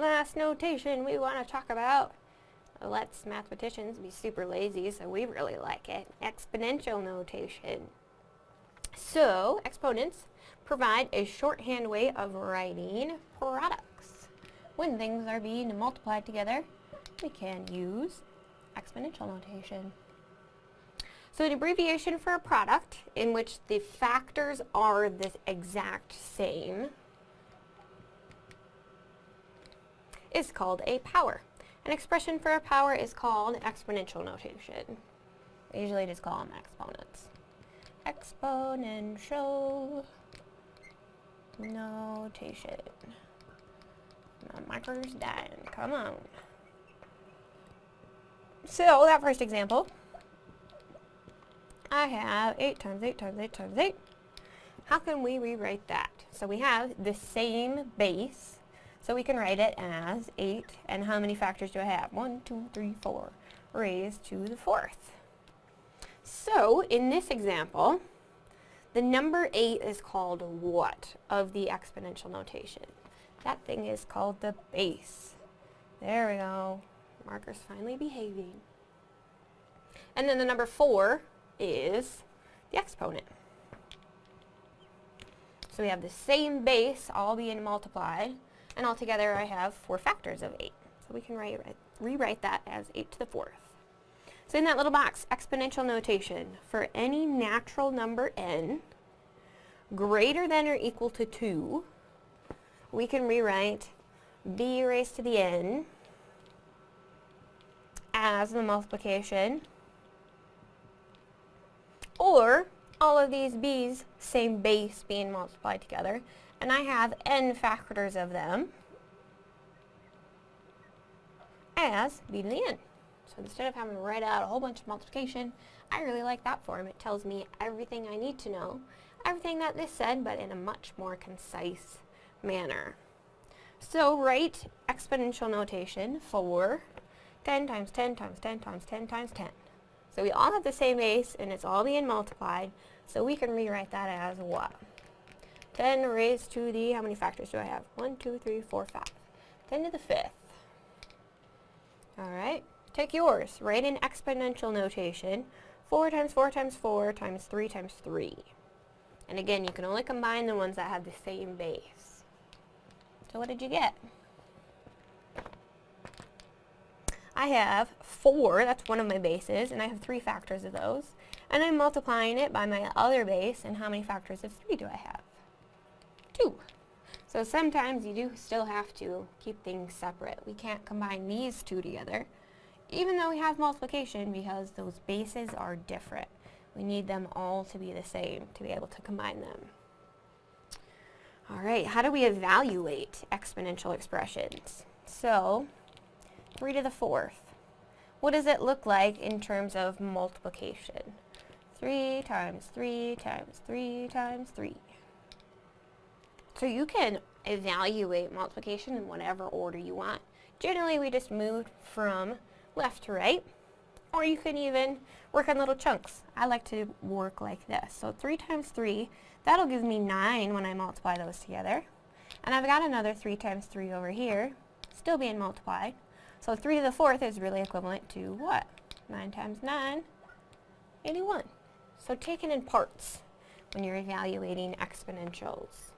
last notation we want to talk about lets mathematicians be super lazy, so we really like it. Exponential notation. So, exponents provide a shorthand way of writing products. When things are being multiplied together, we can use exponential notation. So an abbreviation for a product in which the factors are the exact same is called a power. An expression for a power is called exponential notation. We usually just call them exponents. Exponential notation. My marker's dying. Come on. So, that first example, I have 8 times 8 times 8 times 8. How can we rewrite that? So we have the same base so we can write it as 8, and how many factors do I have? 1, 2, 3, 4, raised to the fourth. So, in this example, the number 8 is called what of the exponential notation? That thing is called the base. There we go. Marker's finally behaving. And then the number 4 is the exponent. So we have the same base all being multiplied, and altogether I have four factors of 8. So we can write, rewrite that as 8 to the fourth. So in that little box, exponential notation, for any natural number n greater than or equal to 2, we can rewrite b raised to the n as the multiplication, or all of these b's, same base being multiplied together, and I have n factors of them as b to the n. So instead of having to write out a whole bunch of multiplication, I really like that form. It tells me everything I need to know, everything that this said, but in a much more concise manner. So write exponential notation for 10 times 10 times 10 times 10 times 10. So we all have the same base, and it's all being multiplied, so we can rewrite that as what? 10 raised to the, how many factors do I have? 1, 2, 3, 4, 5. 10 to the fifth. Alright, take yours. Write in exponential notation. 4 times 4 times 4 times 3 times 3. And again, you can only combine the ones that have the same base. So what did you get? I have 4, that's one of my bases, and I have 3 factors of those. And I'm multiplying it by my other base, and how many factors of 3 do I have? 2. So sometimes you do still have to keep things separate. We can't combine these two together, even though we have multiplication, because those bases are different. We need them all to be the same to be able to combine them. Alright, how do we evaluate exponential expressions? So, 3 to the fourth. What does it look like in terms of multiplication? 3 times 3 times 3 times 3. So you can evaluate multiplication in whatever order you want. Generally, we just moved from left to right, or you can even work on little chunks. I like to work like this. So 3 times 3, that'll give me 9 when I multiply those together. And I've got another 3 times 3 over here, still being multiplied. So 3 to the fourth is really equivalent to what? 9 times 9, 81. So taken in parts when you're evaluating exponentials.